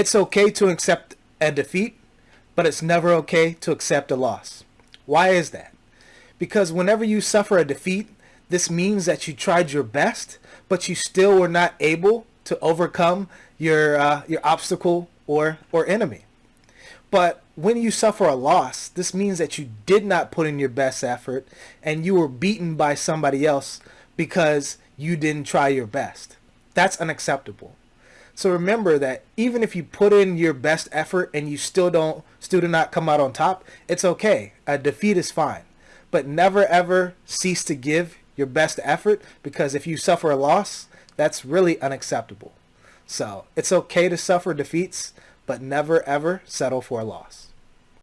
It's okay to accept a defeat, but it's never okay to accept a loss. Why is that? Because whenever you suffer a defeat, this means that you tried your best, but you still were not able to overcome your uh, your obstacle or or enemy. But when you suffer a loss, this means that you did not put in your best effort and you were beaten by somebody else because you didn't try your best. That's unacceptable. So remember that even if you put in your best effort and you still don't still do not come out on top, it's okay. A defeat is fine. But never ever cease to give your best effort because if you suffer a loss, that's really unacceptable. So it's okay to suffer defeats, but never ever settle for a loss.